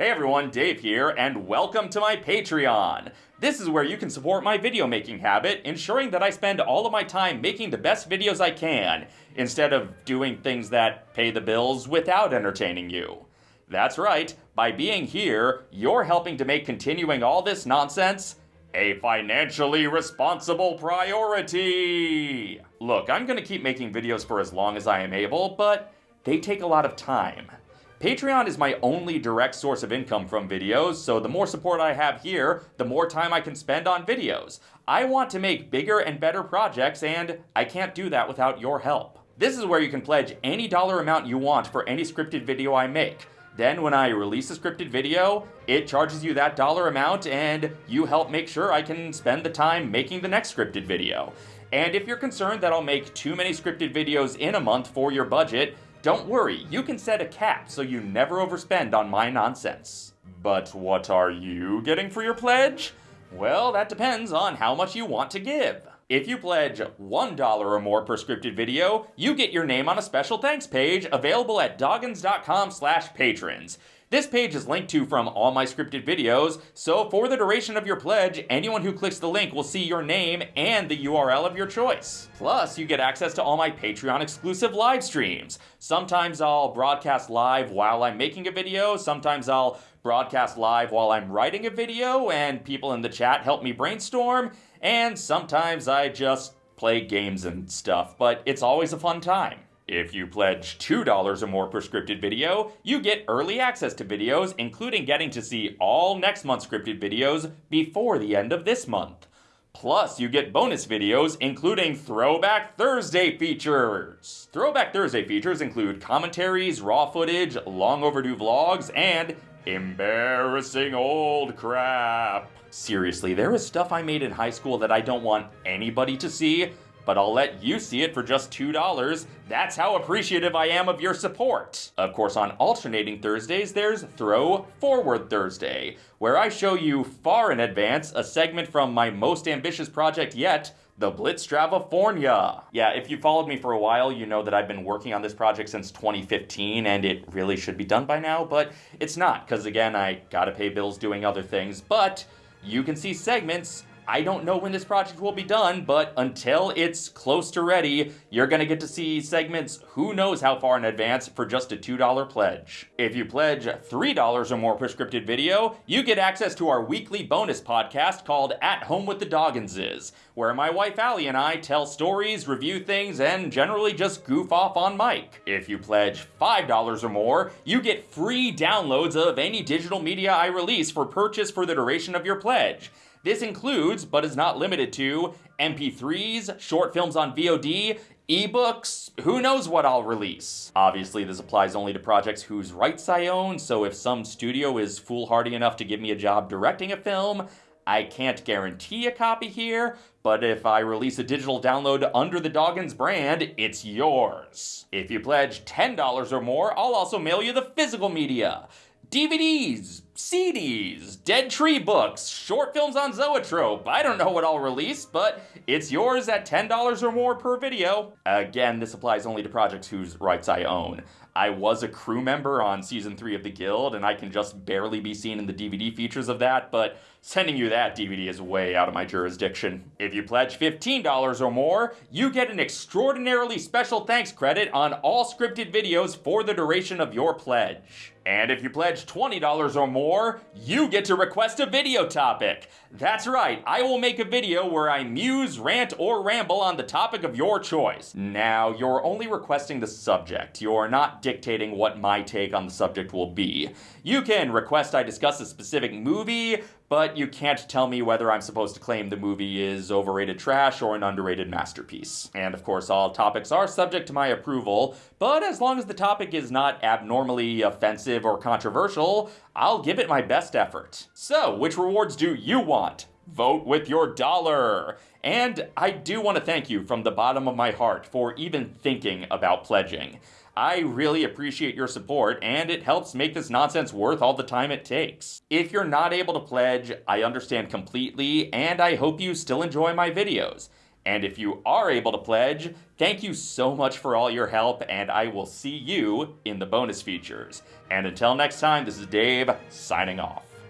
Hey everyone, Dave here, and welcome to my Patreon. This is where you can support my video making habit, ensuring that I spend all of my time making the best videos I can, instead of doing things that pay the bills without entertaining you. That's right, by being here, you're helping to make continuing all this nonsense a financially responsible priority. Look, I'm gonna keep making videos for as long as I am able, but they take a lot of time. Patreon is my only direct source of income from videos, so the more support I have here, the more time I can spend on videos. I want to make bigger and better projects, and I can't do that without your help. This is where you can pledge any dollar amount you want for any scripted video I make. Then when I release a scripted video, it charges you that dollar amount and you help make sure I can spend the time making the next scripted video. And if you're concerned that I'll make too many scripted videos in a month for your budget, don't worry, you can set a cap so you never overspend on my nonsense. But what are you getting for your pledge? Well, that depends on how much you want to give. If you pledge $1 or more per scripted video, you get your name on a special thanks page available at doggins.com slash patrons. This page is linked to from all my scripted videos, so for the duration of your pledge, anyone who clicks the link will see your name and the URL of your choice. Plus, you get access to all my Patreon exclusive live streams. Sometimes I'll broadcast live while I'm making a video, sometimes I'll broadcast live while I'm writing a video, and people in the chat help me brainstorm, and sometimes I just play games and stuff, but it's always a fun time. If you pledge $2 or more per scripted video, you get early access to videos, including getting to see all next month's scripted videos before the end of this month. Plus, you get bonus videos, including Throwback Thursday features. Throwback Thursday features include commentaries, raw footage, long overdue vlogs, and embarrassing old crap. Seriously, there is stuff I made in high school that I don't want anybody to see, but I'll let you see it for just $2. That's how appreciative I am of your support. Of course, on alternating Thursdays, there's Throw Forward Thursday, where I show you far in advance a segment from my most ambitious project yet, the Blitz Blitzstravafornia. Yeah, if you followed me for a while, you know that I've been working on this project since 2015 and it really should be done by now, but it's not, because again, I gotta pay bills doing other things, but you can see segments I don't know when this project will be done, but until it's close to ready, you're gonna get to see segments who knows how far in advance for just a $2 pledge. If you pledge $3 or more per scripted video, you get access to our weekly bonus podcast called At Home with the Dogginses, where my wife Allie and I tell stories, review things, and generally just goof off on mic. If you pledge $5 or more, you get free downloads of any digital media I release for purchase for the duration of your pledge. This includes, but is not limited to, MP3s, short films on VOD, ebooks, who knows what I'll release. Obviously, this applies only to projects whose rights I own, so if some studio is foolhardy enough to give me a job directing a film, I can't guarantee a copy here, but if I release a digital download under the Doggins brand, it's yours. If you pledge $10 or more, I'll also mail you the physical media. DVDs, CDs, Dead Tree books, short films on Zoetrope. I don't know what I'll release, but it's yours at $10 or more per video. Again, this applies only to projects whose rights I own. I was a crew member on season 3 of The Guild, and I can just barely be seen in the DVD features of that, but sending you that DVD is way out of my jurisdiction. If you pledge $15 or more, you get an extraordinarily special thanks credit on all scripted videos for the duration of your pledge. And if you pledge $20 or more, you get to request a video topic. That's right, I will make a video where I muse, rant, or ramble on the topic of your choice. Now, you're only requesting the subject. You're dictating what my take on the subject will be. You can request I discuss a specific movie, but you can't tell me whether I'm supposed to claim the movie is overrated trash or an underrated masterpiece. And of course, all topics are subject to my approval, but as long as the topic is not abnormally offensive or controversial, I'll give it my best effort. So, which rewards do you want? Vote with your dollar! And I do want to thank you from the bottom of my heart for even thinking about pledging. I really appreciate your support, and it helps make this nonsense worth all the time it takes. If you're not able to pledge, I understand completely, and I hope you still enjoy my videos. And if you are able to pledge, thank you so much for all your help, and I will see you in the bonus features. And until next time, this is Dave signing off.